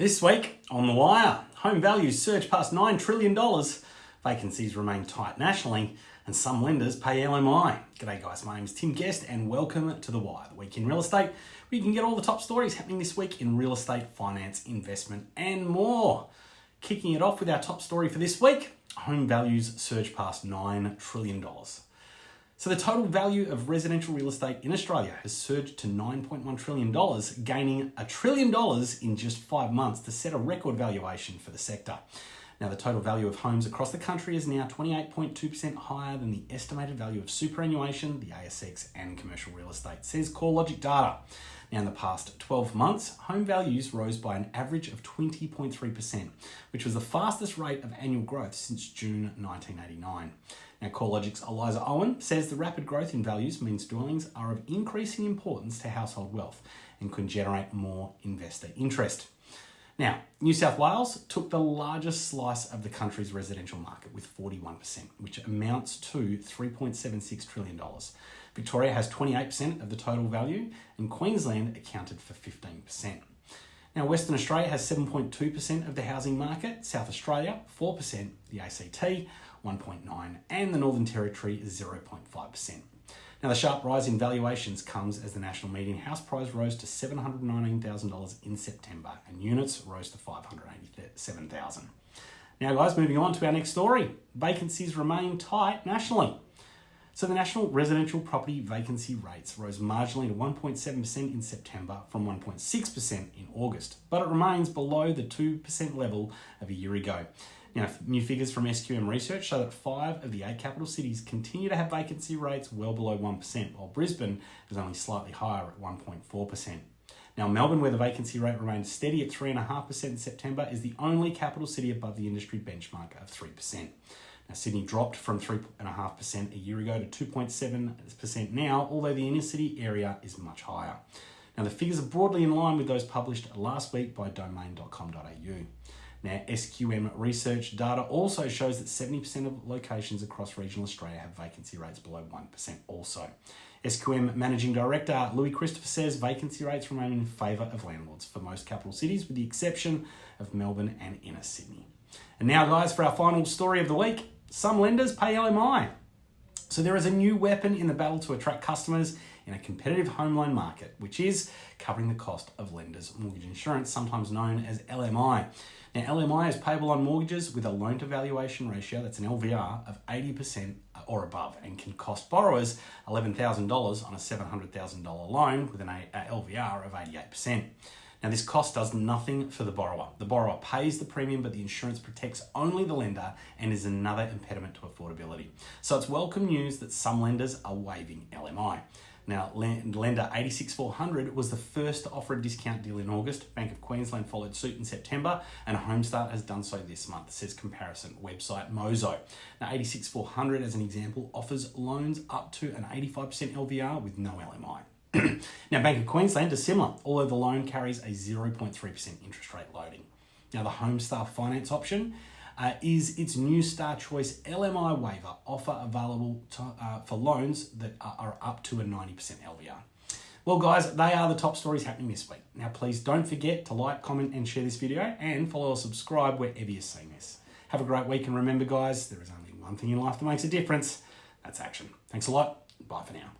This week on The Wire, home values surge past $9 trillion, vacancies remain tight nationally, and some lenders pay LMI. G'day guys, my name is Tim Guest and welcome to The Wire, the week in real estate, where you can get all the top stories happening this week in real estate, finance, investment, and more. Kicking it off with our top story for this week, home values surge past $9 trillion. So the total value of residential real estate in Australia has surged to $9.1 trillion, gaining a trillion dollars in just five months to set a record valuation for the sector. Now, the total value of homes across the country is now 28.2% higher than the estimated value of superannuation, the ASX, and commercial real estate, says CoreLogic data. Now, in the past 12 months, home values rose by an average of 20.3%, which was the fastest rate of annual growth since June 1989. Now, CoreLogic's Eliza Owen says the rapid growth in values means dwellings are of increasing importance to household wealth and can generate more investor interest. Now, New South Wales took the largest slice of the country's residential market with 41%, which amounts to $3.76 trillion. Victoria has 28% of the total value, and Queensland accounted for 15%. Now, Western Australia has 7.2% of the housing market, South Australia 4%, the ACT 1.9, and the Northern Territory 0.5%. Now, the sharp rise in valuations comes as the national median house price rose to $719,000 in September, and units rose to 587,000. Now, guys, moving on to our next story. Vacancies remain tight nationally. So the national residential property vacancy rates rose marginally to 1.7% in September from 1.6% in August, but it remains below the 2% level of a year ago. Now, new figures from SQM Research show that five of the eight capital cities continue to have vacancy rates well below 1%, while Brisbane is only slightly higher at 1.4%. Now, Melbourne, where the vacancy rate remained steady at 3.5% in September, is the only capital city above the industry benchmark of 3%. Now, Sydney dropped from 3.5% a year ago to 2.7% now, although the inner city area is much higher. Now, the figures are broadly in line with those published last week by domain.com.au. Now, SQM research data also shows that 70% of locations across regional Australia have vacancy rates below 1% also. SQM Managing Director Louis Christopher says vacancy rates remain in favour of landlords for most capital cities, with the exception of Melbourne and inner Sydney. And now, guys, for our final story of the week some lenders pay LMI. So there is a new weapon in the battle to attract customers in a competitive home loan market, which is covering the cost of lenders' mortgage insurance, sometimes known as LMI. Now, LMI is payable on mortgages with a loan to valuation ratio, that's an LVR, of 80% or above and can cost borrowers $11,000 on a $700,000 loan with an LVR of 88%. Now, this cost does nothing for the borrower. The borrower pays the premium, but the insurance protects only the lender and is another impediment to affordability. So it's welcome news that some lenders are waiving LMI. Now, lender 86400 was the first to offer a discount deal in August. Bank of Queensland followed suit in September, and Homestar has done so this month, says comparison website Mozo. Now, 86400, as an example, offers loans up to an 85% LVR with no LMI. Now, Bank of Queensland is similar, although the loan carries a 0.3% interest rate loading. Now, the Homestar finance option uh, is its new Star Choice LMI waiver offer available to, uh, for loans that are, are up to a 90% LVR. Well, guys, they are the top stories happening this week. Now, please don't forget to like, comment, and share this video, and follow or subscribe wherever you're seeing this. Have a great week, and remember, guys, there is only one thing in life that makes a difference. That's action. Thanks a lot. Bye for now.